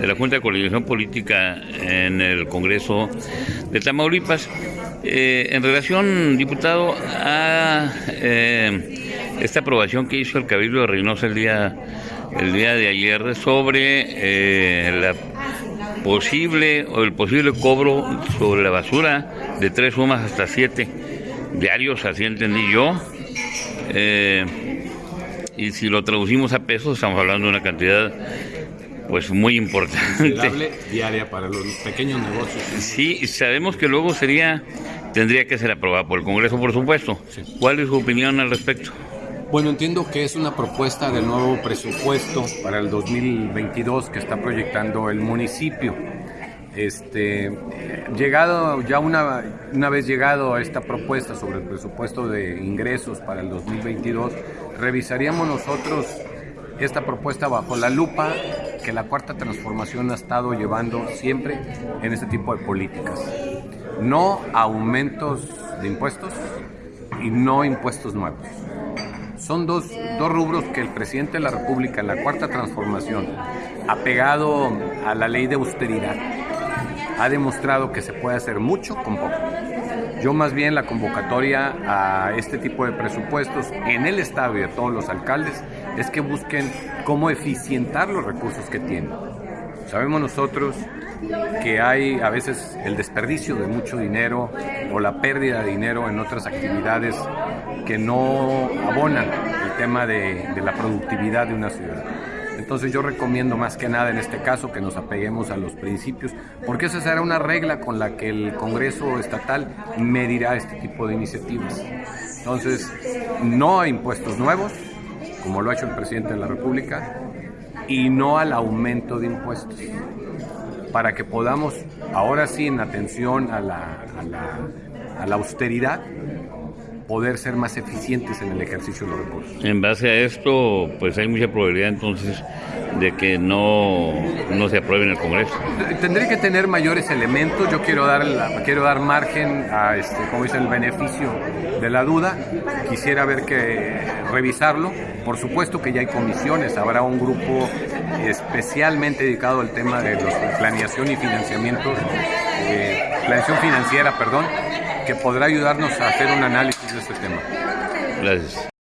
de la Junta de Coordinación Política en el Congreso de Tamaulipas. Eh, en relación, diputado, a eh, esta aprobación que hizo el Cabildo de Reynosa el día, el día de ayer sobre eh, la posible o el posible cobro sobre la basura de tres sumas hasta siete diarios, así entendí yo. Y si lo traducimos a pesos, estamos hablando de una cantidad pues muy importante. diaria para los pequeños negocios. Sí, sabemos que luego sería tendría que ser aprobada por el Congreso, por supuesto. ¿Cuál es su opinión al respecto? Bueno, entiendo que es una propuesta del nuevo presupuesto para el 2022 que está proyectando el municipio. Este, llegado ya una, una vez llegado a esta propuesta sobre el presupuesto de ingresos para el 2022, revisaríamos nosotros esta propuesta bajo la lupa que la cuarta transformación ha estado llevando siempre en este tipo de políticas. No aumentos de impuestos y no impuestos nuevos. Son dos, dos rubros que el presidente de la República en la cuarta transformación, apegado a la ley de austeridad, ha demostrado que se puede hacer mucho con poco. Yo más bien la convocatoria a este tipo de presupuestos en el Estado y a todos los alcaldes es que busquen cómo eficientar los recursos que tienen. Sabemos nosotros que hay a veces el desperdicio de mucho dinero o la pérdida de dinero en otras actividades que no abonan el tema de, de la productividad de una ciudad. Entonces yo recomiendo más que nada en este caso que nos apeguemos a los principios, porque esa será una regla con la que el Congreso estatal medirá este tipo de iniciativas. Entonces, no a impuestos nuevos, como lo ha hecho el presidente de la República, y no al aumento de impuestos, para que podamos, ahora sí, en atención a la, a la, a la austeridad, poder ser más eficientes en el ejercicio de los recursos. En base a esto, pues hay mucha probabilidad entonces de que no, no se apruebe en el Congreso. Tendré que tener mayores elementos, yo quiero dar, la, quiero dar margen a, este, como dice, el beneficio de la duda, quisiera ver que revisarlo, por supuesto que ya hay comisiones, habrá un grupo especialmente dedicado al tema de los, planeación y financiamiento, eh, planeación financiera, perdón, que podrá ayudarnos a hacer un análisis este tema. Gracias.